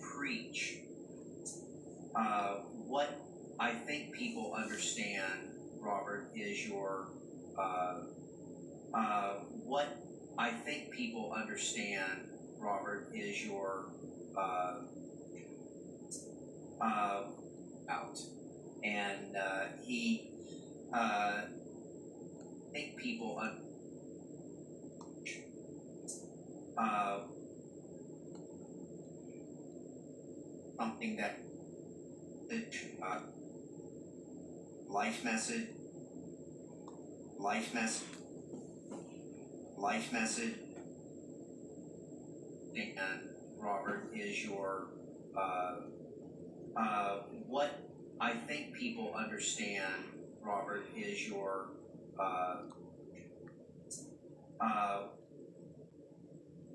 preach. Uh, what I think people understand, Robert, is your uh, uh, what I think people understand, Robert, is your uh, uh, out, and uh, he uh, think people un- uh, something that uh, life message, life message, life message, and Robert is your uh, uh, what I think people understand, Robert, is your uh, uh,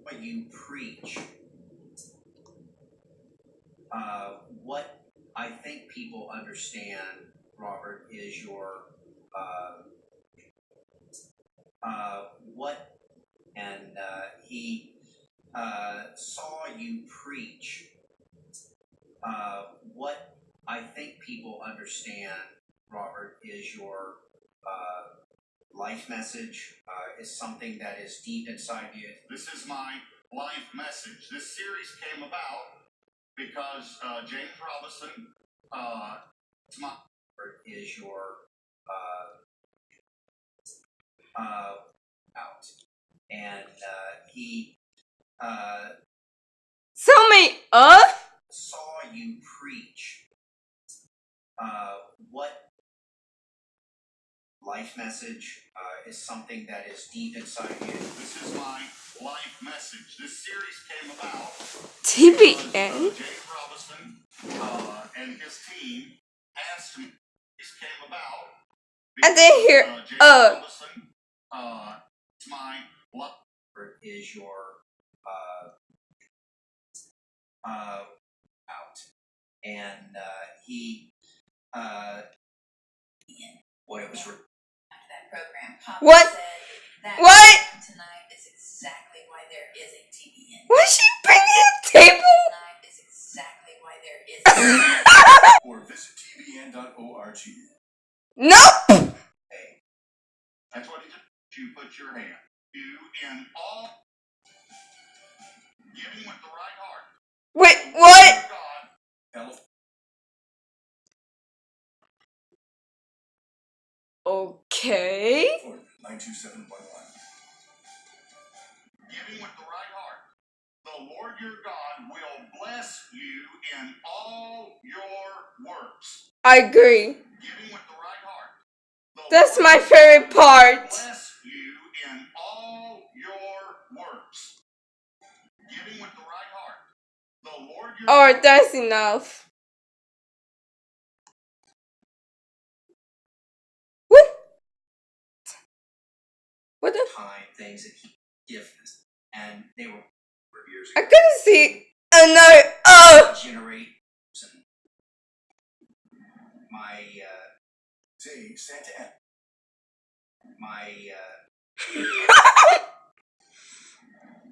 what you preach. Uh, what I think people understand, Robert, is your uh, uh, what, and uh, he uh, saw you preach. What I think people understand, Robert, is your life message. Uh, is something that is deep inside you. This is my life message. This series came about because uh, James Robison, uh, my Is your uh, uh, out, and uh, he uh, Sum me up. saw you preach. Uh, what life message uh, is something that is deep inside you. this is my about. I didn't hear. uh, uh. Uh, it's my life. Is your uh, uh, out, and uh, he uh, what it was. Re- that program. What? Said that What? tonight is exactly why there is a TBN. Why she bringing a table? Tonight is exactly why there is a TBN. or visit tbn.org. Nope. That's what he did. You put your hand. You in all. Giving with the right heart. Wait, what? God, Okay. 92711. Lord your God will bless you in all your works. I agree. Giving with the right That's Lord my favorite part. Bless you in all your works. Giving with the right heart. The Lord your that's enough. What? What the? things that he gives us, and they were I couldn't see another. Oh. generate my uh, Santa my uh,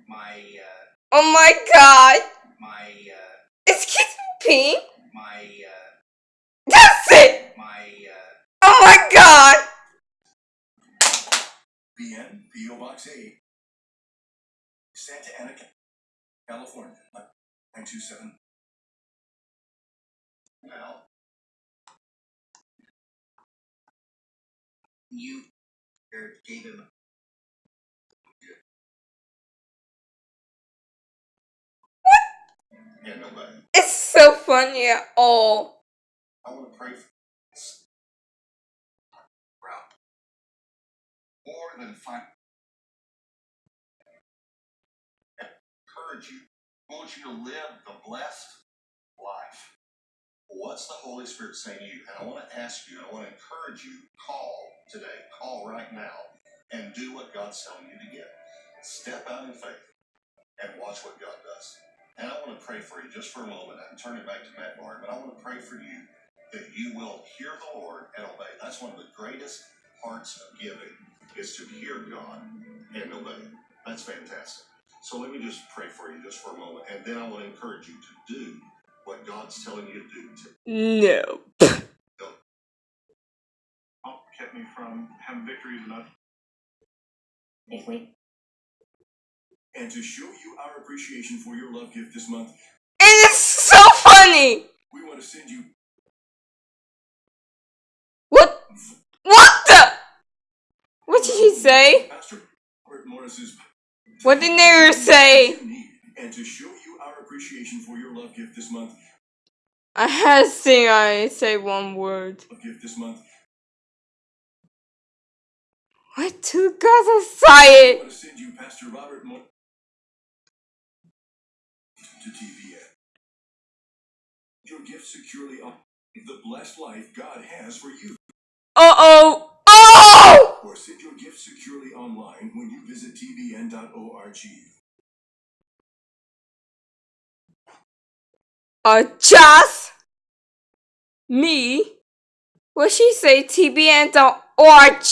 my uh, Oh my god. my uh, Excuse me. my uh, That's it. my uh, Oh my god. BN, PO Box 8. Santa Ana, California. 927. now. you gave him Yeah. It's so funny at all. I want to pray for this. more than five. Encourage you. I want you to live the blessed life. What's the Holy Spirit saying to you? And I want to ask you, and I want to encourage you, call today, call right now, and do what God's telling you to get. Step out in faith and watch what God does. And I want to pray for you just for a moment. i turn it back to Matt Barr, but I want to pray for you that you will hear the Lord and obey. That's one of the greatest parts of giving is to hear God and obey. That's fantastic. So let me just pray for you just for a moment, and then I want to encourage you to do what God's telling you to do. To No. Oh, kept me from having victories enough. If we And to show you our appreciation for your love gift this month, It is so funny. we want to send you What? What the? What did he say? Pastor Robert Morris's What did Nehru say? And to show you our appreciation for your love gift this month, I had to sing I say one word. gift this month, What two guys are we excited? want to send you Pastor Robert Morris to TBN. Your gift securely on the blessed life God has for you. Uh oh. Oh! Gift securely online when you visit tbn.org. Uh, just me. What she say? TBN.org.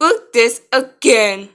Look this again.